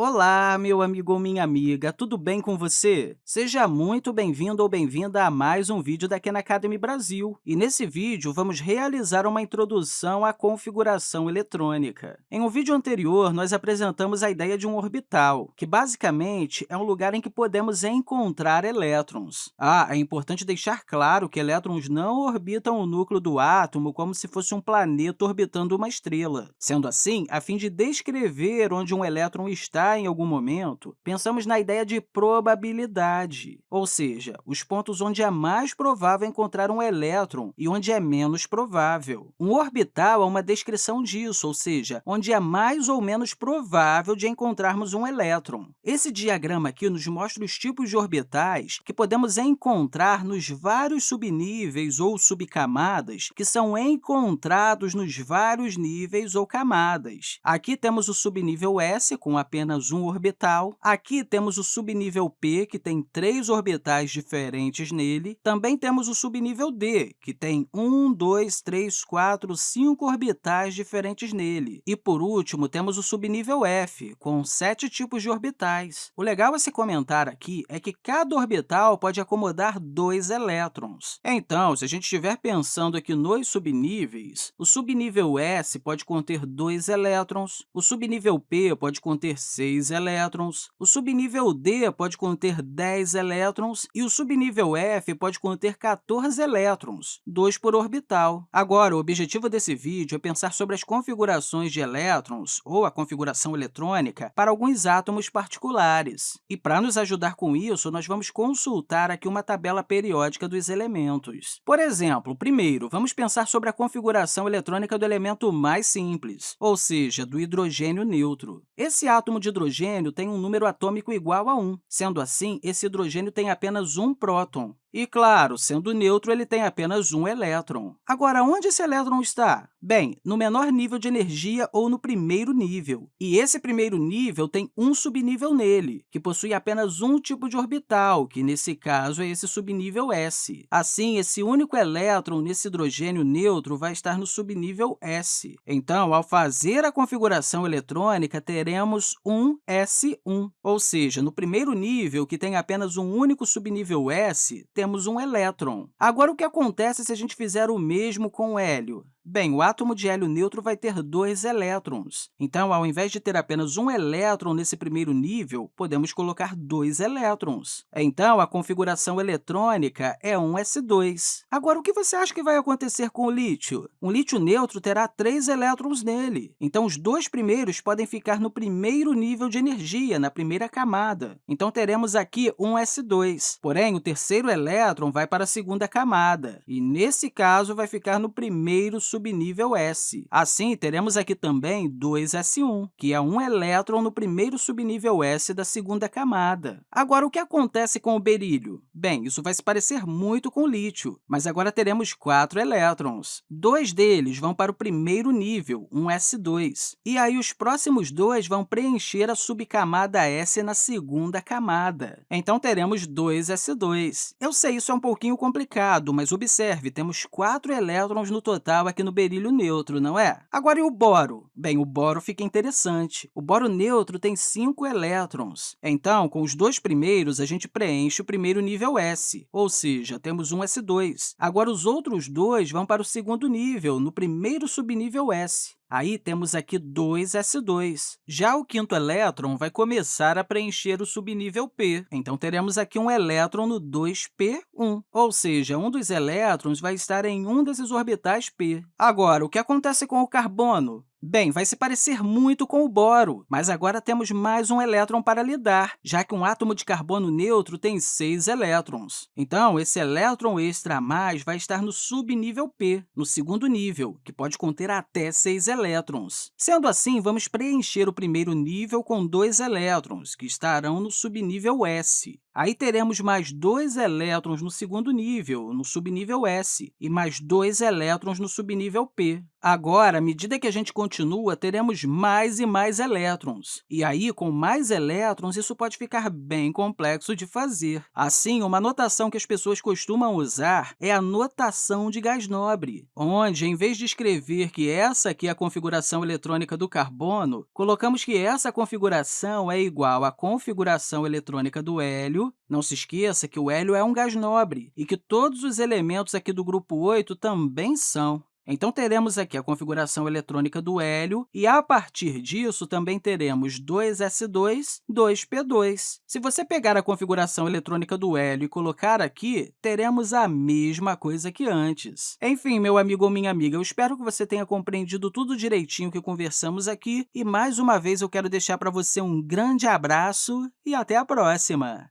Olá, meu amigo ou minha amiga, tudo bem com você? Seja muito bem-vindo ou bem-vinda a mais um vídeo da Khan Academy Brasil. E nesse vídeo, vamos realizar uma introdução à configuração eletrônica. Em um vídeo anterior, nós apresentamos a ideia de um orbital, que basicamente é um lugar em que podemos encontrar elétrons. Ah, é importante deixar claro que elétrons não orbitam o núcleo do átomo como se fosse um planeta orbitando uma estrela. Sendo assim, a fim de descrever onde um elétron está em algum momento, pensamos na ideia de probabilidade, ou seja, os pontos onde é mais provável encontrar um elétron e onde é menos provável. Um orbital é uma descrição disso, ou seja, onde é mais ou menos provável de encontrarmos um elétron. Esse diagrama aqui nos mostra os tipos de orbitais que podemos encontrar nos vários subníveis ou subcamadas que são encontrados nos vários níveis ou camadas. Aqui temos o subnível S, com apenas apenas um orbital. Aqui temos o subnível P, que tem três orbitais diferentes nele. Também temos o subnível D, que tem um, dois, três, quatro, cinco orbitais diferentes nele. E, por último, temos o subnível F, com sete tipos de orbitais. O legal a se comentar aqui é que cada orbital pode acomodar dois elétrons. Então, se a gente estiver pensando aqui nos subníveis, o subnível S pode conter dois elétrons, o subnível P pode conter seis 6 elétrons, o subnível D pode conter 10 elétrons e o subnível F pode conter 14 elétrons, 2 por orbital. Agora, o objetivo desse vídeo é pensar sobre as configurações de elétrons, ou a configuração eletrônica, para alguns átomos particulares. E, para nos ajudar com isso, nós vamos consultar aqui uma tabela periódica dos elementos. Por exemplo, primeiro, vamos pensar sobre a configuração eletrônica do elemento mais simples, ou seja, do hidrogênio neutro. Esse átomo de hidrogênio tem um número atômico igual a 1. Sendo assim, esse hidrogênio tem apenas um próton. E, claro, sendo neutro, ele tem apenas um elétron. Agora, onde esse elétron está? Bem, no menor nível de energia ou no primeiro nível. E esse primeiro nível tem um subnível nele, que possui apenas um tipo de orbital, que, nesse caso, é esse subnível S. Assim, esse único elétron nesse hidrogênio neutro vai estar no subnível S. Então, ao fazer a configuração eletrônica, teremos um S1, ou seja, no primeiro nível, que tem apenas um único subnível S, temos um elétron. Agora, o que acontece se a gente fizer o mesmo com o hélio? Bem, o átomo de hélio neutro vai ter dois elétrons. Então, ao invés de ter apenas um elétron nesse primeiro nível, podemos colocar dois elétrons. Então, a configuração eletrônica é um S2. Agora, o que você acha que vai acontecer com o lítio? Um lítio neutro terá três elétrons nele. Então, os dois primeiros podem ficar no primeiro nível de energia, na primeira camada. Então, teremos aqui um S2. Porém, o terceiro elétron vai para a segunda camada. E, nesse caso, vai ficar no primeiro subnível S. Assim, teremos aqui também 2s1, que é um elétron no primeiro subnível S da segunda camada. Agora, o que acontece com o berílio? Bem, isso vai se parecer muito com o lítio, mas agora teremos quatro elétrons. Dois deles vão para o primeiro nível, um S2, e aí os próximos dois vão preencher a subcamada S na segunda camada. Então, teremos 2s2. Eu sei, isso é um pouquinho complicado, mas observe, temos quatro elétrons no total aqui no no berílio neutro, não é? Agora, e o boro? Bem, o boro fica interessante. O boro neutro tem cinco elétrons. Então, com os dois primeiros, a gente preenche o primeiro nível S, ou seja, temos um S2. Agora, os outros dois vão para o segundo nível, no primeiro subnível S. Aí temos aqui 2s2. Já o quinto elétron vai começar a preencher o subnível P. Então, teremos aqui um elétron no 2p1, ou seja, um dos elétrons vai estar em um desses orbitais p. Agora, o que acontece com o carbono? Bem, vai se parecer muito com o boro, mas agora temos mais um elétron para lidar, já que um átomo de carbono neutro tem seis elétrons. Então, esse elétron extra a mais vai estar no subnível P, no segundo nível, que pode conter até seis elétrons. Sendo assim, vamos preencher o primeiro nível com dois elétrons, que estarão no subnível S. Aí teremos mais dois elétrons no segundo nível, no subnível S, e mais dois elétrons no subnível P. Agora, à medida que a gente continua, teremos mais e mais elétrons. E aí, com mais elétrons, isso pode ficar bem complexo de fazer. Assim, uma notação que as pessoas costumam usar é a notação de gás nobre, onde, em vez de escrever que essa aqui é a configuração eletrônica do carbono, colocamos que essa configuração é igual à configuração eletrônica do hélio. Não se esqueça que o hélio é um gás nobre e que todos os elementos aqui do grupo 8 também são. Então, teremos aqui a configuração eletrônica do hélio, e, a partir disso, também teremos 2s2, 2p2. Se você pegar a configuração eletrônica do hélio e colocar aqui, teremos a mesma coisa que antes. Enfim, meu amigo ou minha amiga, eu espero que você tenha compreendido tudo direitinho que conversamos aqui, e, mais uma vez, eu quero deixar para você um grande abraço e até a próxima!